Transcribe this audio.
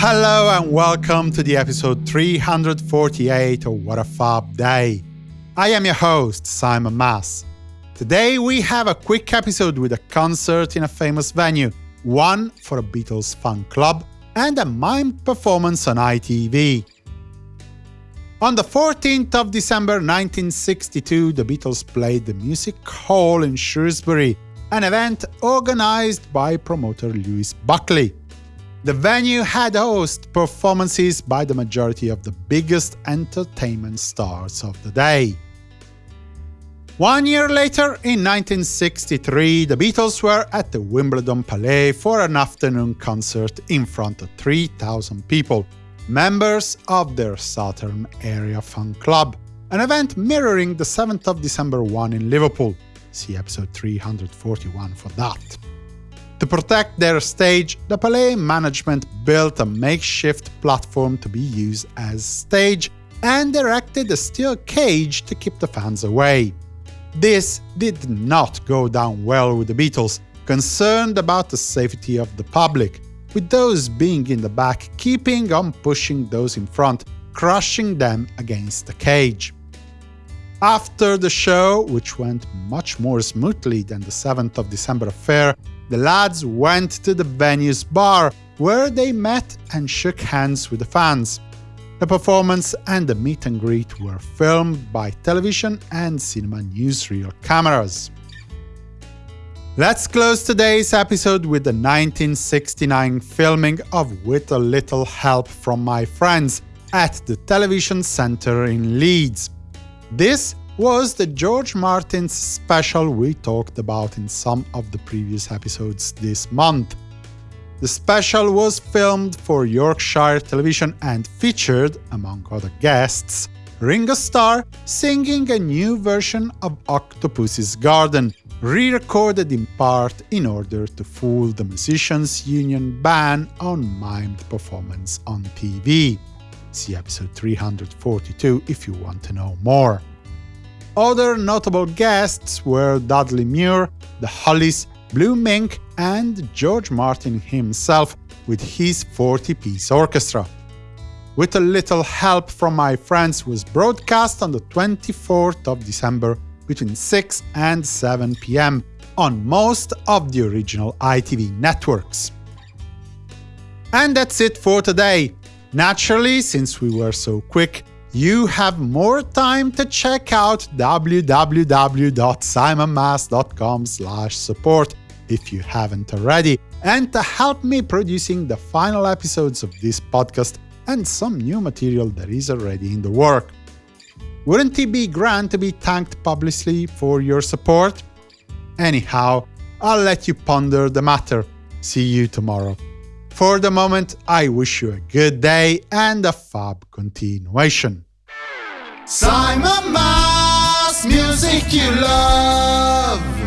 Hello and welcome to the episode 348 of What a Fab Day. I am your host, Simon Mas. Today we have a quick episode with a concert in a famous venue, one for a Beatles fan club, and a mime performance on ITV. On the 14th of December 1962, the Beatles played the Music Hall in Shrewsbury, an event organized by promoter Lewis Buckley. The venue had host performances by the majority of the biggest entertainment stars of the day. One year later, in 1963, the Beatles were at the Wimbledon Palais for an afternoon concert in front of 3,000 people, members of their Southern Area Fan Club, an event mirroring the 7th of December one in Liverpool. See episode 341 for that. To protect their stage, the Palais management built a makeshift platform to be used as stage and erected a steel cage to keep the fans away. This did not go down well with the Beatles, concerned about the safety of the public, with those being in the back keeping on pushing those in front, crushing them against the cage. After the show, which went much more smoothly than the 7th of December affair, the lads went to the venue's bar, where they met and shook hands with the fans. The performance and the meet and greet were filmed by television and cinema newsreel cameras. Let's close today's episode with the 1969 filming of With a Little Help from My Friends at the Television Centre in Leeds. This was the George Martin's special we talked about in some of the previous episodes this month. The special was filmed for Yorkshire Television and featured, among other guests, Ringo Starr singing a new version of Octopus's Garden, re-recorded in part in order to fool the Musicians' Union ban on mimed performance on TV. See episode 342 if you want to know more. Other notable guests were Dudley Moore, the Hollies, Blue Mink, and George Martin himself with his 40-piece orchestra. With a little help from my friends was broadcast on the 24th of December between 6 and 7 pm on most of the original ITV networks. And that's it for today. Naturally, since we were so quick, you have more time to check out www.simonmas.com support if you haven't already, and to help me producing the final episodes of this podcast and some new material that is already in the work. Wouldn't it be grand to be thanked publicly for your support? Anyhow, I'll let you ponder the matter. See you tomorrow. For the moment, I wish you a good day and a fab continuation. Simon Mas, music you love.